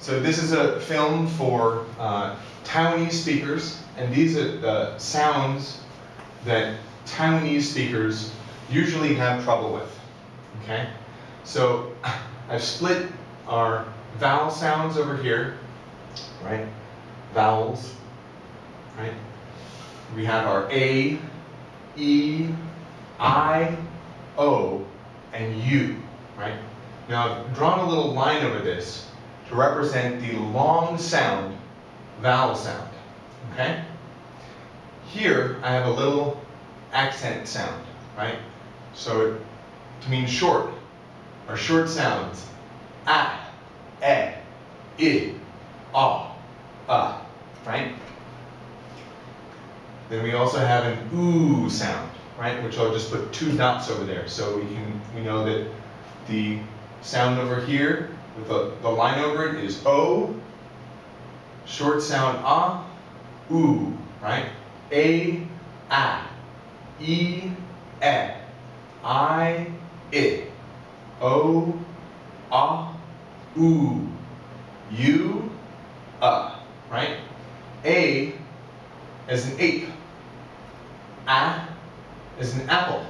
So this is a film for uh, Taiwanese speakers, and these are the sounds that Taiwanese speakers usually have trouble with. Okay? So I've split our vowel sounds over here, right? Vowels, right? We have our A, E, I, O, and U, right? Now I've drawn a little line over this to represent the long sound vowel sound, okay? Here I have a little accent sound, right? So it, to mean short, or short sounds. A, E, I, A, uh, right? Then we also have an oo sound, right? Which I'll just put two dots over there. So we can we know that the sound over here the, the line over it is O, short sound ah, oo, right? A, a, e, e, I, I, O, ah, oo, U, uh, right? A as an ape, a as an apple,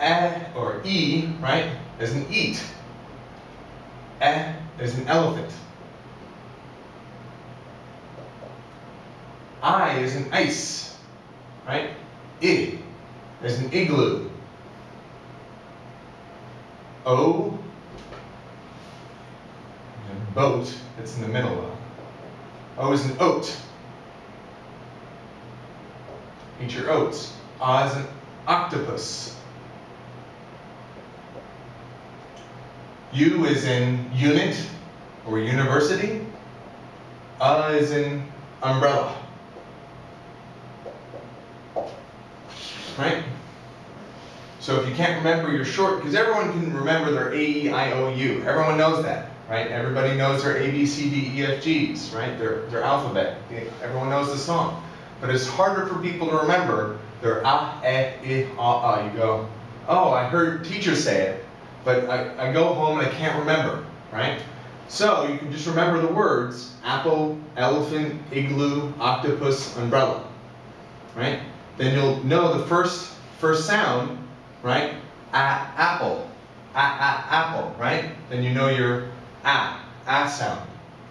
a or e, right, as an eat, eh, a as an elephant. I is an ice, right? I is an igloo. O, a boat that's in the middle. O is an oat. Eat your oats. O is an octopus. U is in unit or university. A is in umbrella. Right? So if you can't remember your short, because everyone can remember their A, E, I, O, U. Everyone knows that, right? Everybody knows their A, B, C, D, E, F, Gs, right? Their, their alphabet. Everyone knows the song. But it's harder for people to remember their A, E, I, A. You go, oh, I heard teachers say it, but I, I go home and I can't remember, right? So you can just remember the words apple, elephant, igloo, octopus, umbrella, right? Then you'll know the first first sound, right? A, apple, a, a, apple, right? Then you know your a, a sound,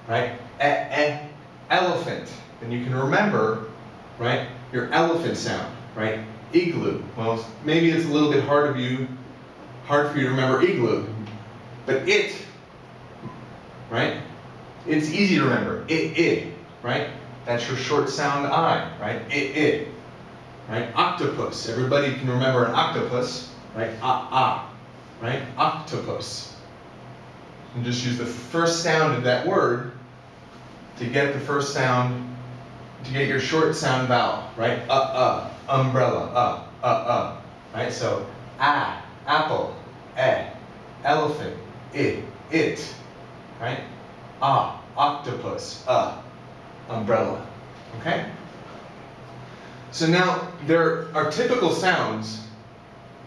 right? E, e, elephant. Then you can remember, right? Your elephant sound, right? Igloo. Well, maybe it's a little bit hard of you, hard for you to remember igloo, but it, right? It's easy to remember. It, it, right? That's your short sound I, right? It, it right? Octopus. Everybody can remember an octopus, right? Ah, ah, right? Octopus. And just use the first sound of that word to get the first sound, to get your short sound vowel, right? Uh, uh, umbrella, uh, uh, uh, right? So, ah, apple, eh, elephant, it, it, right? Ah, octopus, uh, umbrella, okay? So now there are typical sounds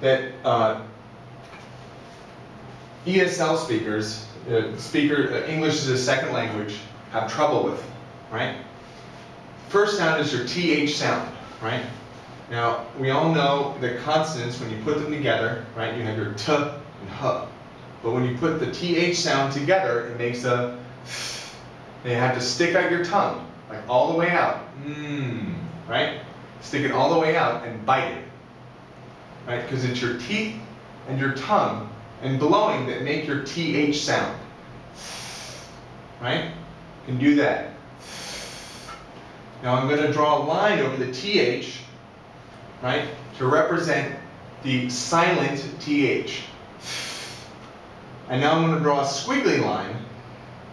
that uh, ESL speakers, uh, speaker uh, English as a second language, have trouble with, right? First sound is your TH sound, right? Now we all know that consonants, when you put them together, right, you have your T and H. But when you put the TH sound together, it makes a. You have to stick out your tongue, like all the way out. Mmm, right? Stick it all the way out and bite it. Right? Because it's your teeth and your tongue and blowing that make your TH sound. Right? You can do that. Now I'm going to draw a line over the TH, right, to represent the silent TH. And now I'm going to draw a squiggly line,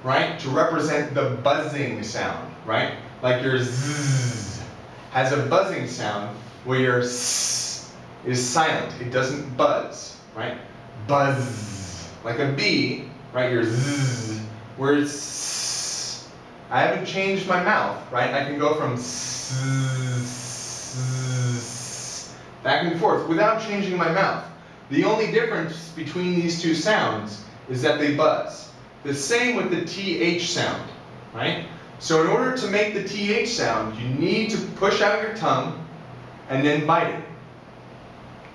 right, to represent the buzzing sound, right? Like your zzz has a buzzing sound where your s is silent. It doesn't buzz, right? Buzz. Like a B, right? Your z, where it's I haven't changed my mouth, right? I can go from s, s, back and forth without changing my mouth. The only difference between these two sounds is that they buzz. The same with the TH sound, right? So in order to make the TH sound, you need to push out your tongue and then bite it.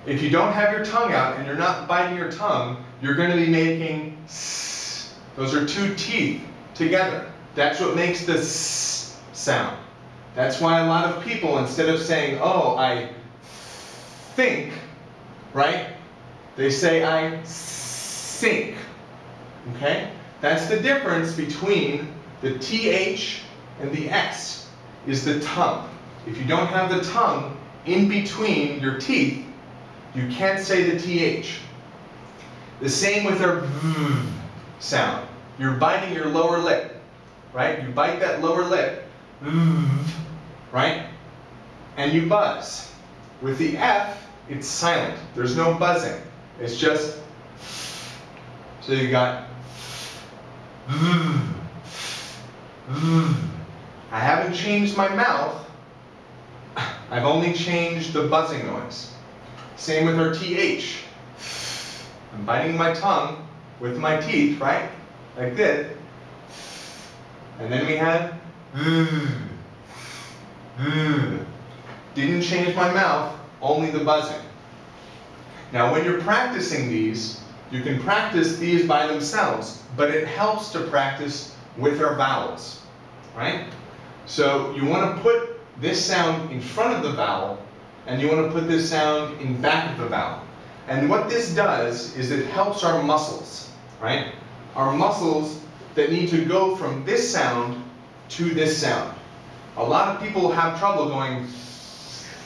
If you don't have your tongue out and you're not biting your tongue, you're going to be making s. Those are two teeth together. That's what makes the s sound. That's why a lot of people, instead of saying, oh, I think, right? They say I sink. Okay? That's the difference between the TH and the S, is the tongue. If you don't have the tongue in between your teeth, you can't say the TH. The same with our V sound. You're biting your lower lip, right? You bite that lower lip, right? And you buzz. With the F, it's silent. There's no buzzing. It's just, so you got, I haven't changed my mouth. I've only changed the buzzing noise. Same with our TH. I'm biting my tongue with my teeth, right? Like this. And then we have didn't change my mouth, only the buzzing. Now when you're practicing these, you can practice these by themselves, but it helps to practice with our vowels, right? So you want to put this sound in front of the vowel, and you want to put this sound in back of the vowel. And what this does is it helps our muscles, right? Our muscles that need to go from this sound to this sound. A lot of people have trouble going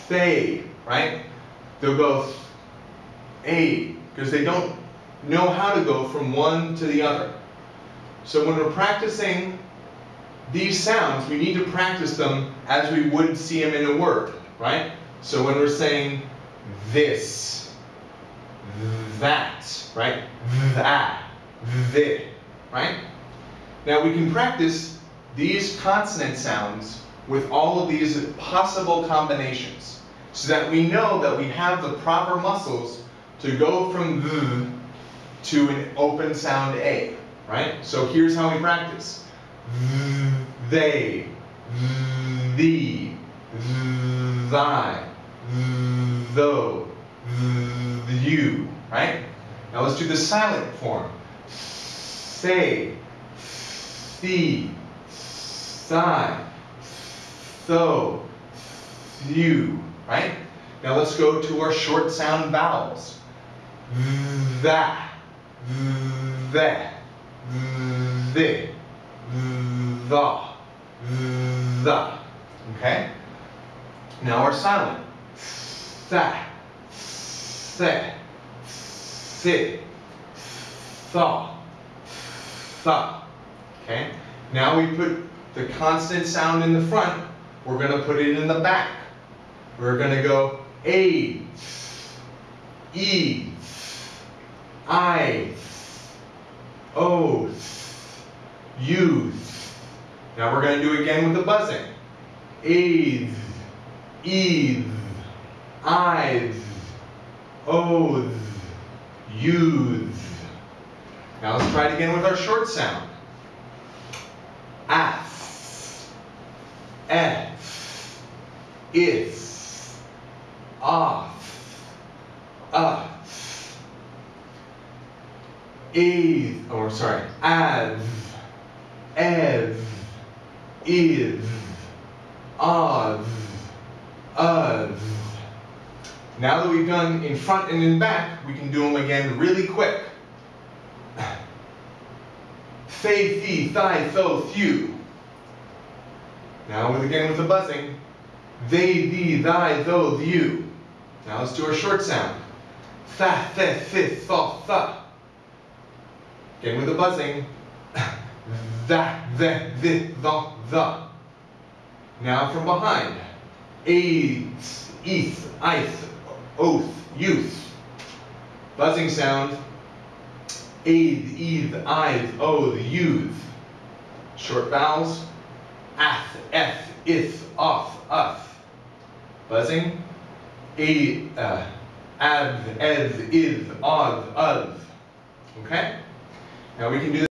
say, right? They'll go a because they don't know how to go from one to the other. So when we're practicing these sounds, we need to practice them as we would see them in a word, right? So when we're saying this, that, right? That, this, right? Now we can practice these consonant sounds with all of these possible combinations so that we know that we have the proper muscles to go from the to an open sound A, right? So here's how we practice. They, thee, thy, though, you, right? Now let's do the silent form. Say, thee, thigh, tho, you, right? Now let's go to our short sound vowels. That, that, the, the, the. Okay? Now we're silent. Sa, se, si, thaw, tha. Okay? Now we put the consonant sound in the front, we're going to put it in the back. We're going to go A, E, I, O, U. Now we're going to do it again with the buzzing. u's Now let's try it again with our short sound. As, F, if, off, up, eve, or sorry, av, ev, iv, of, of. Now that we've done in front and in back, we can do them again really quick. Fei, thi, thigh, tho, thew. Now with again with the buzzing. They, thee, thy, tho, thew. Now let's do our short sound. Tha, the, thi, tho, tha. Again with the buzzing. That, the, the, the, the. Now from behind. Aids, eth, ith, oath, youth. Buzzing sound. Aid, eth, ith, oath, youth. Short vowels. Ath, eth, ith, off, uth. Buzzing. A, uh, av, eth, ith, oth, uth. Okay? Now we can do